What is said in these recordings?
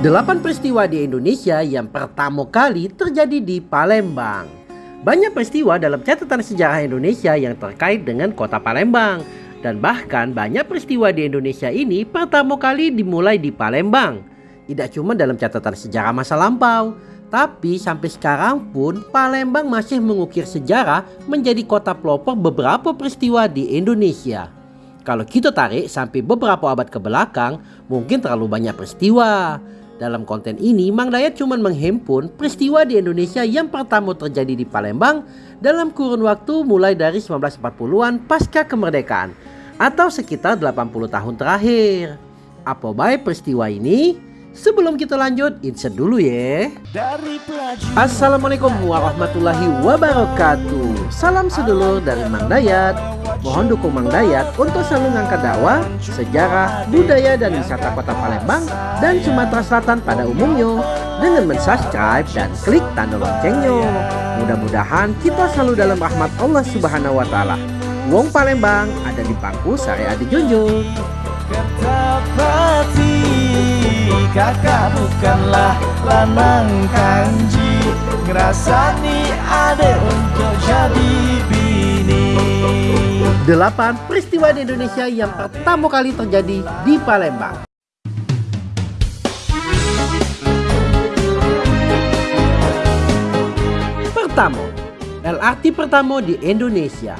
Delapan peristiwa di Indonesia yang pertama kali terjadi di Palembang. Banyak peristiwa dalam catatan sejarah Indonesia yang terkait dengan kota Palembang. Dan bahkan banyak peristiwa di Indonesia ini pertama kali dimulai di Palembang. Tidak cuma dalam catatan sejarah masa lampau, tapi sampai sekarang pun Palembang masih mengukir sejarah menjadi kota pelopor beberapa peristiwa di Indonesia. Kalau kita tarik sampai beberapa abad ke belakang, mungkin terlalu banyak peristiwa. Dalam konten ini, Mang Dayat cuma menghimpun peristiwa di Indonesia yang pertama terjadi di Palembang dalam kurun waktu mulai dari 1940-an pasca kemerdekaan atau sekitar 80 tahun terakhir. Apa baik peristiwa ini? Sebelum kita lanjut, insert dulu ya. Assalamualaikum warahmatullahi wabarakatuh. Salam sedulur dari Mang Dayat. Mohon dukung Mang Dayat untuk selalu ngangkat dakwah, sejarah, budaya dan wisata kota Palembang dan Sumatera Selatan pada umumnya dengan mensubscribe dan klik tanda loncengnya. Mudah-mudahan kita selalu dalam rahmat Allah Subhanahu wa taala. Wong Palembang ada di pangku saya Adi Junjung. Kakak bukanlah lanang kanji Ngerasani ade untuk jadi bini Delapan peristiwa di Indonesia yang pertama kali terjadi di Palembang. Pertama, LRT pertama di Indonesia.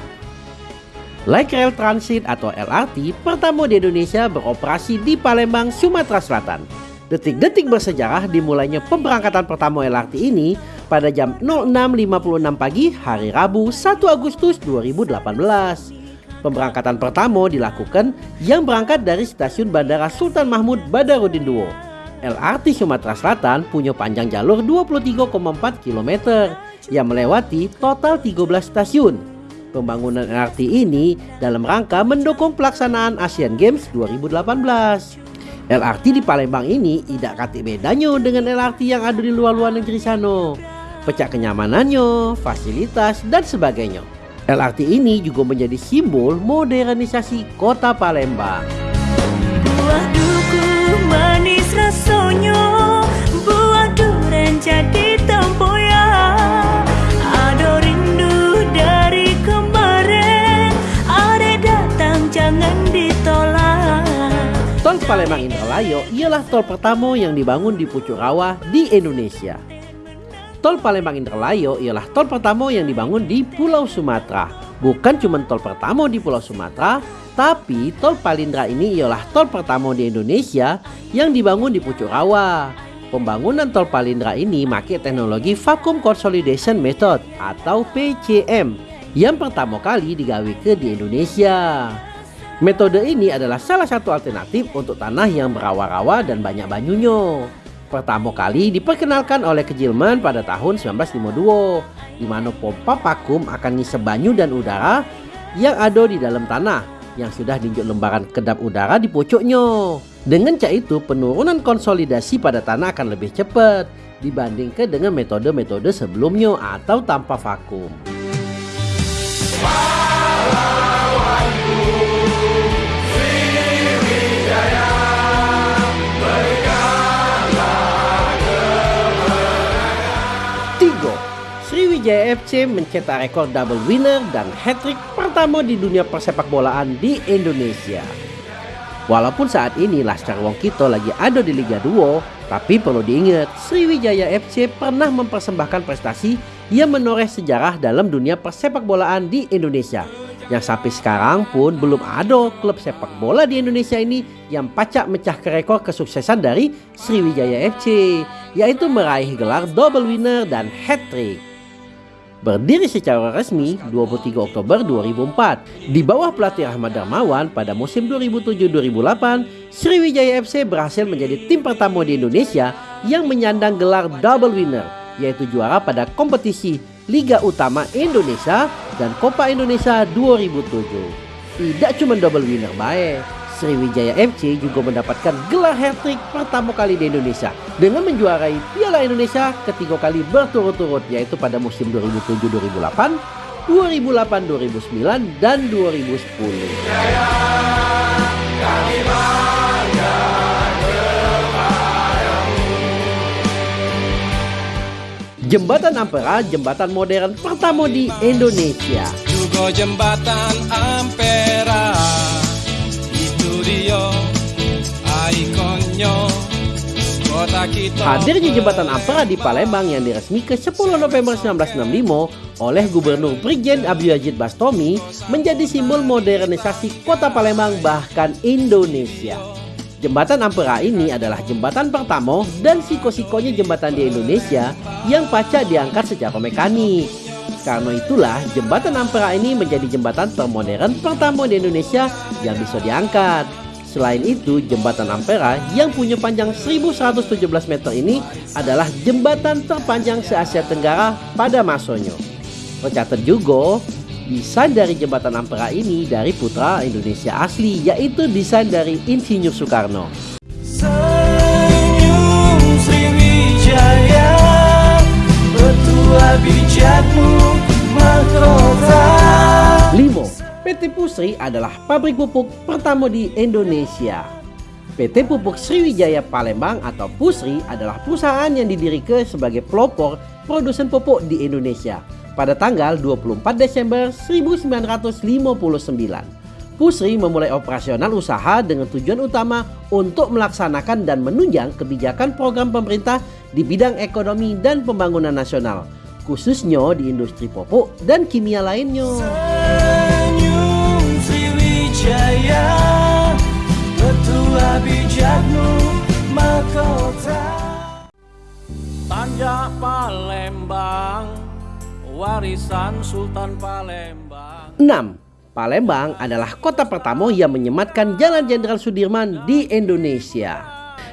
Light Rail Transit atau LRT pertama di Indonesia beroperasi di Palembang, Sumatera Selatan. Detik-detik bersejarah dimulainya pemberangkatan pertama LRT ini pada jam 06.56 pagi hari Rabu 1 Agustus 2018. Pemberangkatan pertama dilakukan yang berangkat dari stasiun Bandara Sultan Mahmud Badarudin II. LRT Sumatera Selatan punya panjang jalur 23,4 km yang melewati total 13 stasiun. Pembangunan LRT ini dalam rangka mendukung pelaksanaan Asian Games 2018. LRT di Palembang ini tidak kati bedanya dengan LRT yang ada di luar-luar negeri sana. Pecah kenyamanannya, fasilitas, dan sebagainya. LRT ini juga menjadi simbol modernisasi kota Palembang. Palembang Indralayo ialah tol pertama yang dibangun di Pucuk Rawa di Indonesia. Tol Palembang Indralayo ialah tol pertama yang dibangun di Pulau Sumatera. Bukan cuma tol pertama di Pulau Sumatera, tapi tol Palindra ini ialah tol pertama di Indonesia yang dibangun di Pucuk Rawa. Pembangunan tol Palindra ini pakai teknologi Vacuum Consolidation Method atau PCM yang pertama kali digawe ke di Indonesia. Metode ini adalah salah satu alternatif untuk tanah yang berawa-rawa dan banyak banyunya. Pertama kali diperkenalkan oleh Kejilman pada tahun 1952, di mana pompa vakum akan ngisi banyu dan udara yang ada di dalam tanah yang sudah diinjak lembaran kedap udara di pucuknya. Dengan cara itu, penurunan konsolidasi pada tanah akan lebih cepat dibandingkan dengan metode-metode sebelumnya atau tanpa vakum. FC mencetak rekor double winner dan hat-trick pertama di dunia persepak bolaan di Indonesia. Walaupun saat ini Laskar Wong Kito lagi ada di Liga 2, tapi perlu diingat Sriwijaya FC pernah mempersembahkan prestasi yang menoreh sejarah dalam dunia persepak bolaan di Indonesia. Yang sampai sekarang pun belum ada klub sepak bola di Indonesia ini yang pacak mecahkan rekor kesuksesan dari Sriwijaya FC, yaitu meraih gelar double winner dan hat-trick. Berdiri secara resmi 23 Oktober 2004 di bawah pelatih Ahmad Darmawan pada musim 2007-2008, Sriwijaya FC berhasil menjadi tim pertama di Indonesia yang menyandang gelar double winner, yaitu juara pada kompetisi Liga Utama Indonesia dan Copa Indonesia 2007. Tidak cuma double winner baik, Sriwijaya FC juga mendapatkan gelar hat-trick pertama kali di Indonesia dengan menjuarai Piala Indonesia ketiga kali berturut-turut yaitu pada musim 2007-2008, 2008-2009 dan 2010. Jembatan Ampera, jembatan modern pertama di Indonesia. Juga jembatan Ampera Hadirnya jembatan Ampera di Palembang yang diresmikan 10 November 1965 oleh Gubernur Brigjen Abdul Bastomi menjadi simbol modernisasi kota Palembang bahkan Indonesia. Jembatan Ampera ini adalah jembatan pertama dan siko-sikonya jembatan di Indonesia yang pacak diangkat secara mekanik. Karena itulah jembatan Ampera ini menjadi jembatan termodern pertama di Indonesia yang bisa diangkat. Selain itu, jembatan Ampera yang punya panjang 1117 meter ini adalah jembatan terpanjang se-Asia Tenggara pada masanya. Tercatat juga Desain dari jembatan Ampera ini dari putra Indonesia asli yaitu desain dari Insinyur Soekarno. Senyum Sriwijaya Betua bijakmu mahkota 5. PT Pusri adalah pabrik pupuk pertama di Indonesia. PT Pupuk Sriwijaya Palembang atau Pusri adalah perusahaan yang didirikan sebagai pelopor produsen pupuk di Indonesia pada tanggal 24 Desember 1959. Pusri memulai operasional usaha dengan tujuan utama untuk melaksanakan dan menunjang kebijakan program pemerintah di bidang ekonomi dan pembangunan nasional, khususnya di industri pupuk dan kimia lainnya. Bijakmu mahkota Palembang Warisan Sultan Palembang 6. Palembang adalah kota pertama yang menyematkan Jalan Jenderal Sudirman di Indonesia.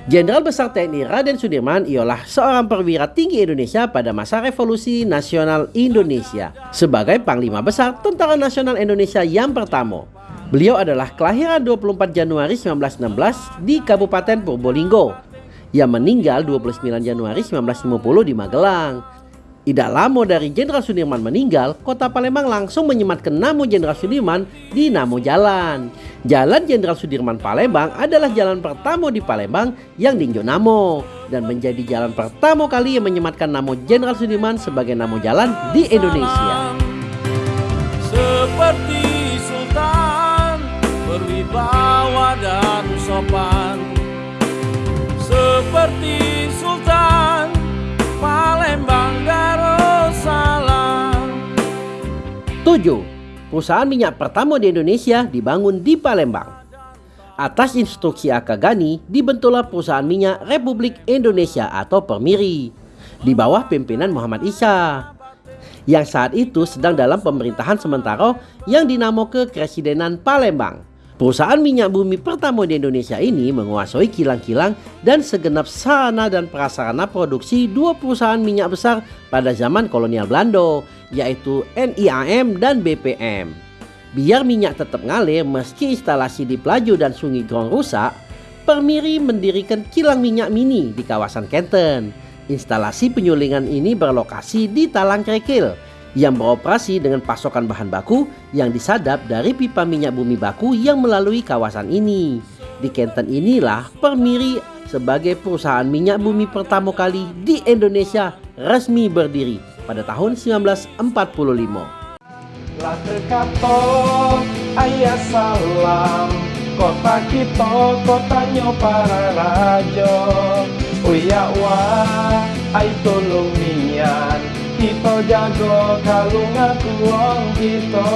Jenderal Besar TNI Raden Sudirman ialah seorang perwira tinggi Indonesia pada masa Revolusi Nasional Indonesia sebagai Panglima Besar Tentara Nasional Indonesia yang pertama. Beliau adalah kelahiran 24 Januari 1916 di Kabupaten Purbolinggo yang meninggal 29 Januari 1950 di Magelang. Tidak lama dari Jenderal Sudirman meninggal, kota Palembang langsung menyematkan nama Jenderal Sudirman di nama jalan. Jalan Jenderal Sudirman Palembang adalah jalan pertama di Palembang yang diinjau namo dan menjadi jalan pertama kali yang menyematkan nama Jenderal Sudirman sebagai nama jalan di Indonesia. Berwibawa dan sopan Seperti Sultan Palembang Darussalam 7. Perusahaan minyak pertama di Indonesia dibangun di Palembang. Atas instruksi Akagani, dibentuklah perusahaan minyak Republik Indonesia atau Permiri di bawah pimpinan Muhammad Isa yang saat itu sedang dalam pemerintahan sementara yang dinamakan Kresidenan Palembang. Perusahaan minyak bumi pertama di Indonesia ini menguasai kilang-kilang dan segenap sarana dan prasarana produksi dua perusahaan minyak besar pada zaman kolonial Belanda, yaitu NIAM dan BPM. Biar minyak tetap ngalir meski instalasi di Pelaju dan Sungai Grong rusak, Permiri mendirikan kilang minyak mini di kawasan Kenten. Instalasi penyulingan ini berlokasi di Talang Krekil yang beroperasi dengan pasokan bahan baku yang disadap dari pipa minyak bumi baku yang melalui kawasan ini. Di Kenten inilah Permiri sebagai perusahaan minyak bumi pertama kali di Indonesia resmi berdiri pada tahun 1945. Lah terkato ayah salam Kota kita kotanya para raja Uya wah ay tolong nian Kita jago wong kita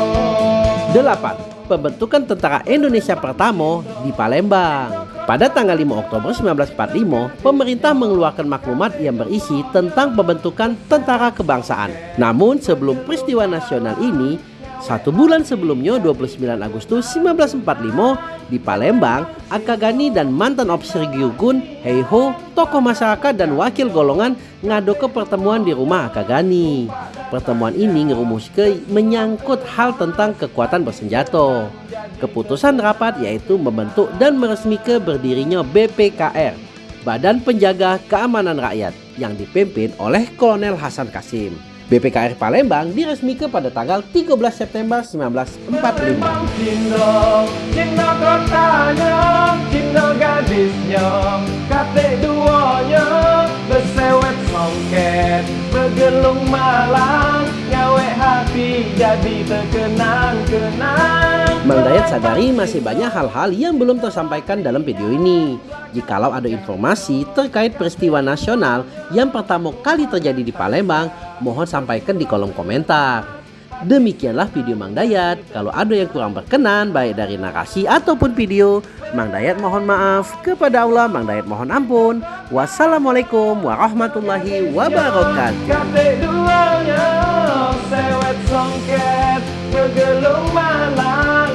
8. Pembentukan Tentara Indonesia pertama di Palembang. Pada tanggal 5 Oktober 1945, pemerintah mengeluarkan maklumat yang berisi tentang pembentukan tentara kebangsaan. Namun sebelum peristiwa nasional ini, satu bulan sebelumnya 29 Agustus 1945 di Palembang, Akagani dan mantan officer Gyugun, Heiho, tokoh masyarakat dan wakil golongan ngado ke pertemuan di rumah Akagani. Pertemuan ini ngerumuskan menyangkut hal tentang kekuatan bersenjata. Keputusan rapat yaitu membentuk dan meresmikan berdirinya BPKR, Badan Penjaga Keamanan Rakyat yang dipimpin oleh Kolonel Hasan Kasim. BPKR Palembang diresmikan pada tanggal 13 September 1945. Cino, Cino kotanya, Cino gadisnya Kate duanya, besewet song songket Bergelung malang Ngawe hati jadi terkenang-kenang Mang Dayat sadari masih banyak hal-hal yang belum tersampaikan dalam video ini. Jikalau ada informasi terkait peristiwa nasional yang pertama kali terjadi di Palembang, mohon sampaikan di kolom komentar. Demikianlah video Mang Dayat. Kalau ada yang kurang berkenan baik dari narasi ataupun video, Mang Dayat mohon maaf. Kepada Allah Mang Dayat mohon ampun. Wassalamualaikum warahmatullahi wabarakatuh.